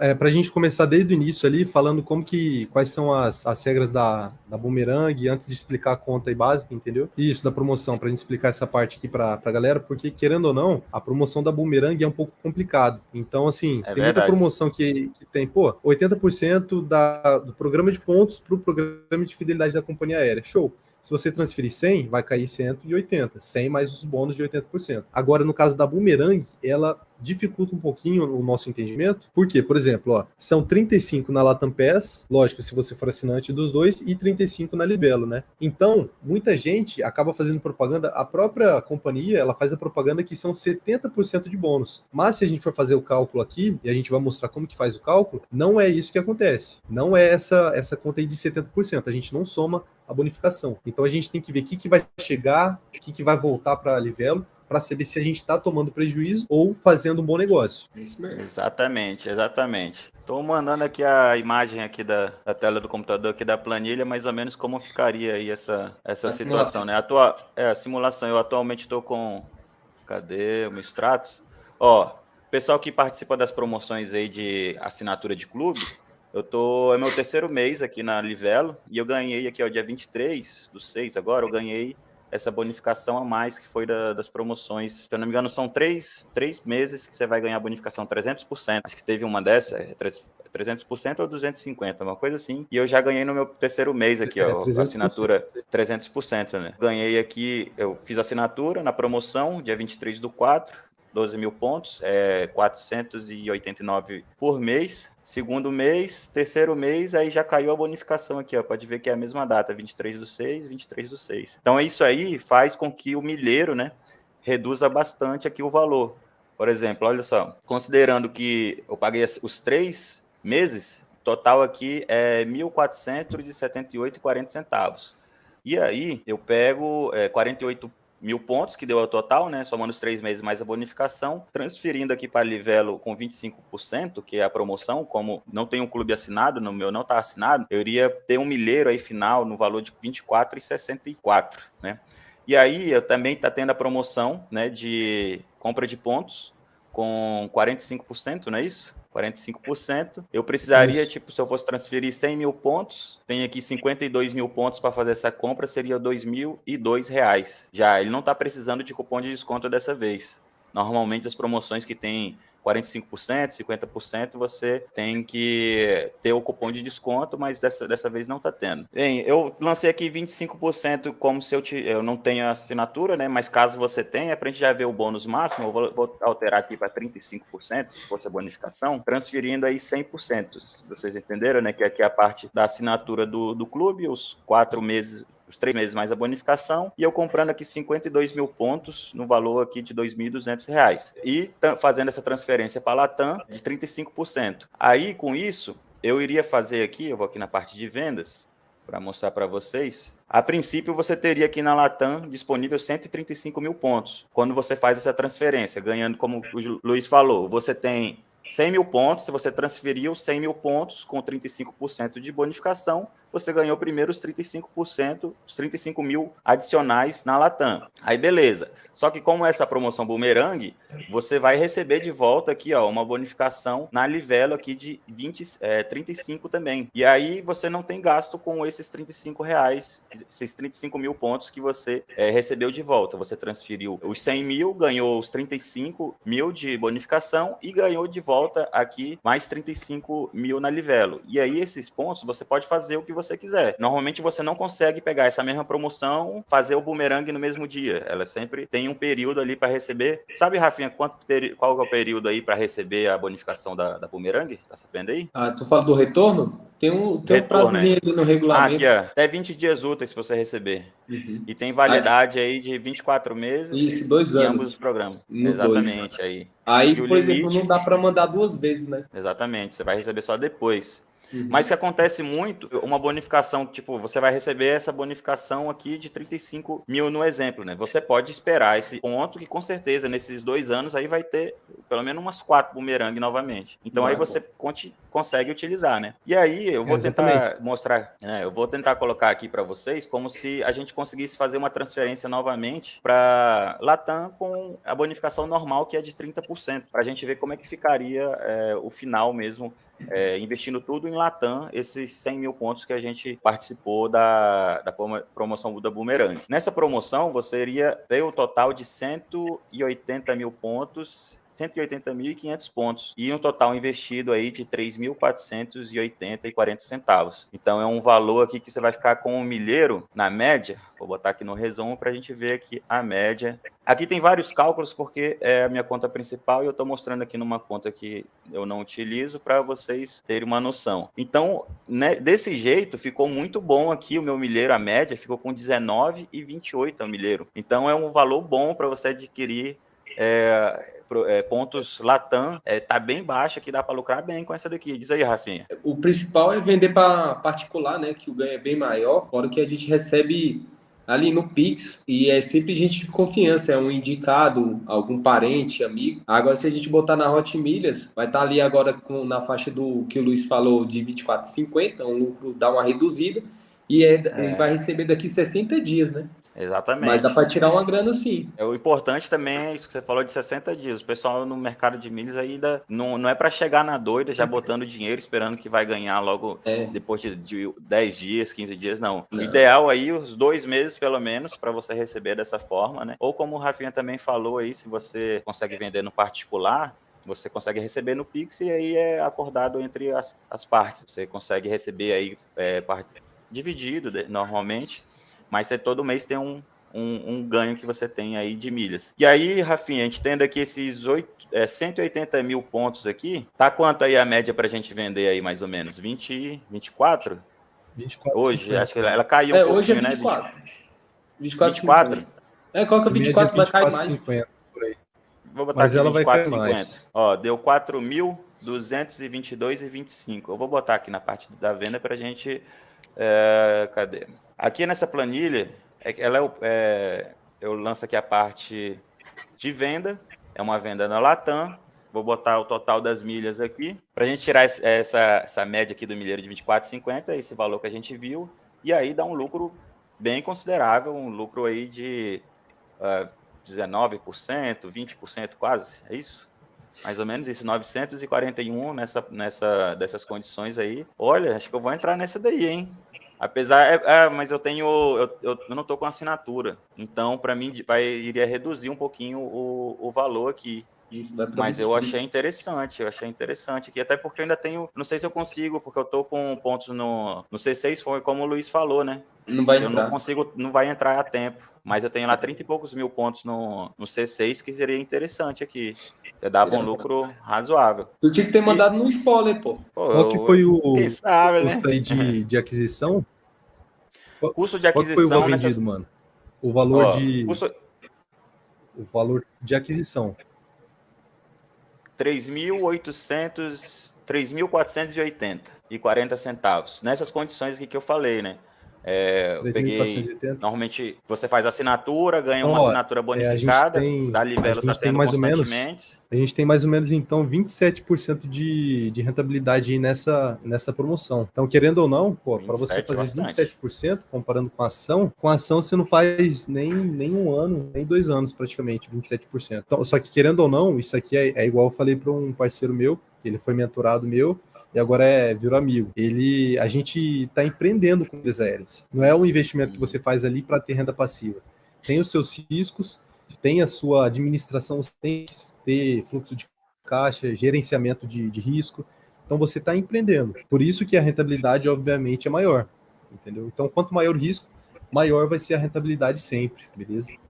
é, para a gente começar desde o início ali, falando como que, quais são as, as regras da, da Boomerang, antes de explicar a conta aí básica, entendeu? Isso, da promoção, para a gente explicar essa parte aqui para a galera, porque querendo ou não, a promoção da Boomerang é um pouco complicado. Então, assim, é tem verdade. muita promoção que, que tem, pô, 80% da, do programa de pontos para o programa de fidelidade da companhia aérea. Show. Se você transferir 100, vai cair 180. 100 mais os bônus de 80%. Agora, no caso da Boomerang, ela dificulta um pouquinho o nosso entendimento. Por quê? Por exemplo, ó, são 35 na Latam Pass, lógico, se você for assinante dos dois, e 35 na Livelo, né? Então, muita gente acaba fazendo propaganda, a própria companhia, ela faz a propaganda que são 70% de bônus. Mas se a gente for fazer o cálculo aqui, e a gente vai mostrar como que faz o cálculo, não é isso que acontece. Não é essa, essa conta aí de 70%. A gente não soma a bonificação. Então a gente tem que ver o que, que vai chegar, o que, que vai voltar para a Livelo, para saber se a gente está tomando prejuízo ou fazendo um bom negócio. Exatamente, exatamente. Estou mandando aqui a imagem aqui da, da, tela do computador aqui da planilha, mais ou menos como ficaria aí essa, essa situação, né? Atua, é, a simulação, eu atualmente estou com... Cadê o Mistratos? Ó, pessoal que participa das promoções aí de assinatura de clube, eu tô, é meu terceiro mês aqui na Livelo e eu ganhei aqui, ó, dia 23 do 6 agora, eu ganhei essa bonificação a mais que foi da, das promoções. Se eu não me engano, são três, três meses que você vai ganhar bonificação 300%. Acho que teve uma dessa, é 300% ou 250%, uma coisa assim. E eu já ganhei no meu terceiro mês aqui, ó, é, assinatura 300%, né? Ganhei aqui, eu fiz assinatura na promoção, dia 23 do 4, 12 mil pontos, é 489 por mês. Segundo mês, terceiro mês, aí já caiu a bonificação aqui, ó. Pode ver que é a mesma data, 23 do 6, 23 do 6. Então, isso aí faz com que o milheiro, né, reduza bastante aqui o valor. Por exemplo, olha só, considerando que eu paguei os três meses, total aqui é R$ 1.478,40 centavos. E aí, eu pego é, 48 mil pontos, que deu o total, né? Somando os três meses mais a bonificação, transferindo aqui para Livelo com 25%, que é a promoção, como não tem um clube assinado, no meu não está assinado, eu iria ter um milheiro aí final no valor de 24,64, né? E aí eu também está tendo a promoção, né, de compra de pontos com 45%, não é isso? 45%. Eu precisaria, Isso. tipo, se eu fosse transferir 100 mil pontos, tem aqui 52 mil pontos para fazer essa compra, seria R$ 2.002. Já, ele não está precisando de cupom de desconto dessa vez. Normalmente as promoções que tem 45%, 50%, você tem que ter o cupom de desconto, mas dessa, dessa vez não está tendo. Bem, eu lancei aqui 25% como se eu, te, eu não tenho assinatura, né? Mas caso você tenha, para a gente já ver o bônus máximo, eu vou, vou alterar aqui para 35%, se fosse a bonificação, transferindo aí 100%. Vocês entenderam, né? Que aqui é a parte da assinatura do, do clube, os quatro meses os três meses mais a bonificação, e eu comprando aqui 52 mil pontos no valor aqui de R$ 2.200. E fazendo essa transferência para a Latam de 35%. Aí, com isso, eu iria fazer aqui, eu vou aqui na parte de vendas, para mostrar para vocês. A princípio, você teria aqui na Latam disponível 135 mil pontos. Quando você faz essa transferência, ganhando, como o Luiz falou, você tem 100 mil pontos, se você transferiu 100 mil pontos com 35% de bonificação, você ganhou primeiro os 35%, os 35 mil adicionais na Latam. Aí beleza. Só que como essa promoção Boomerang, você vai receber de volta aqui ó, uma bonificação na Livelo aqui de 20, é, 35 também. E aí você não tem gasto com esses 35 reais, esses 35 mil pontos que você é, recebeu de volta. Você transferiu os 100 mil, ganhou os 35 mil de bonificação e ganhou de volta aqui mais 35 mil na Livelo. E aí esses pontos você pode fazer o que você quiser. Normalmente você não consegue pegar essa mesma promoção, fazer o boomerang no mesmo dia. Ela sempre tem um período ali para receber. Sabe, Rafinha, quanto qual é o período aí para receber a bonificação da, da boomerang? Tá sabendo aí? Ah, tu fala do retorno? Tem um, tem retorno, um né? ali no regulamento. Ah, aqui, ó, até 20 dias úteis se você receber. Uhum. E tem validade aí, aí de 24 meses. Isso, dois anos. Em ambos os programas. Nos Exatamente, dois. aí. Aí, por limite... exemplo, não dá para mandar duas vezes, né? Exatamente, você vai receber só depois. Uhum. Mas que acontece muito, uma bonificação, tipo, você vai receber essa bonificação aqui de 35 mil no exemplo, né? Você pode esperar esse ponto que com certeza nesses dois anos aí vai ter pelo menos umas quatro bumerangue novamente. Então aí você consegue utilizar, né? E aí eu vou tentar mostrar, né? Eu vou tentar colocar aqui para vocês como se a gente conseguisse fazer uma transferência novamente para Latam com a bonificação normal que é de 30%, para a gente ver como é que ficaria é, o final mesmo é, investindo tudo em Latam, esses 100 mil pontos que a gente participou da, da promoção da Boomerang. Nessa promoção, você iria ter um total de 180 mil pontos 180.500 pontos e um total investido aí de 3.480,40 centavos. Então é um valor aqui que você vai ficar com um milheiro na média. Vou botar aqui no resumo para a gente ver aqui a média. Aqui tem vários cálculos porque é a minha conta principal e eu estou mostrando aqui numa conta que eu não utilizo para vocês terem uma noção. Então, né, desse jeito, ficou muito bom aqui o meu milheiro, a média, ficou com 19,28 o milheiro. Então é um valor bom para você adquirir é, é, pontos Latam é, tá bem baixa, que dá para lucrar bem com essa daqui. Diz aí, Rafinha. O principal é vender para particular, né? Que o ganho é bem maior, fora que a gente recebe ali no Pix e é sempre gente de confiança, é um indicado, algum parente, amigo. Agora, se a gente botar na Hot Milhas, vai estar tá ali agora com, na faixa do que o Luiz falou de 24,50, um lucro dá uma reduzida e é, é. vai receber daqui 60 dias, né? Exatamente. Mas dá para tirar uma grana sim. É, o importante também é isso que você falou de 60 dias. O pessoal no mercado de milhas ainda não, não é para chegar na doida já botando dinheiro esperando que vai ganhar logo é. depois de, de 10 dias, 15 dias, não. não. O ideal aí, os dois meses pelo menos, para você receber dessa forma, né? Ou como o Rafinha também falou aí, se você consegue vender no particular, você consegue receber no Pix e aí é acordado entre as, as partes. Você consegue receber aí é, dividido normalmente mas você todo mês tem um, um, um, ganho que você tem aí de milhas. E aí, Rafinha, a gente tendo aqui esses 8, é, 180 mil pontos aqui, tá quanto aí a média para a gente vender aí, mais ou menos? 20, 24? 24 hoje, 50. acho que ela, ela caiu é, um hoje é 24. né? 24. 24? 24? É, coloca 24, 24 vai cair mais. 50, por aí. Vou botar Mas ela 24, vai cair 50. mais. Ó, deu 4.222,25. Eu vou botar aqui na parte da venda para a gente... É, cadê? Aqui nessa planilha, é ela é, é, eu lanço aqui a parte de venda, é uma venda na Latam, vou botar o total das milhas aqui, para a gente tirar essa, essa média aqui do milheiro de 24,50, esse valor que a gente viu, e aí dá um lucro bem considerável, um lucro aí de uh, 19%, 20% quase, é isso? Mais ou menos isso, 941 nessa, nessa, dessas condições aí. Olha, acho que eu vou entrar nessa daí, hein? Apesar, é, é, mas eu tenho, eu, eu, não estou com assinatura, então para mim vai iria reduzir um pouquinho o, o valor aqui. Isso, mas eu achei interessante, eu achei interessante aqui, até porque eu ainda tenho, não sei se eu consigo, porque eu estou com pontos no, no C6, foi como o Luiz falou, né? Não vai eu entrar. não consigo, não vai entrar a tempo, mas eu tenho lá 30 e poucos mil pontos no, no C6 que seria interessante aqui. Dava um lucro razoável. Tu tinha que ter mandado e... no spoiler, pô. pô Qual que foi o custo né? aí de, de aquisição? Custo de aquisição. Qual foi o valor nessas... vendido, mano? O valor Ó, de. Custo... O valor de aquisição. 3.800. 3.480 e 40 centavos. Nessas condições aqui que eu falei, né? É, eu peguei. Normalmente você faz assinatura, ganha então, uma ó, assinatura bonificada, é, tem, da Livelo tá tendo mais ou menos, A gente tem mais ou menos então 27% de, de rentabilidade nessa, nessa promoção. Então, querendo ou não, para você fazer bastante. 27%, comparando com a ação, com a ação você não faz nem, nem um ano, nem dois anos praticamente, 27%. Então, só que querendo ou não, isso aqui é, é igual eu falei para um parceiro meu, que ele foi mentorado meu, e agora é virou amigo. Ele, a gente está empreendendo com aéreas. Não é um investimento que você faz ali para ter renda passiva. Tem os seus riscos, tem a sua administração, tem que ter fluxo de caixa, gerenciamento de, de risco. Então você está empreendendo. Por isso que a rentabilidade, obviamente, é maior. Entendeu? Então, quanto maior o risco, maior vai ser a rentabilidade sempre, beleza?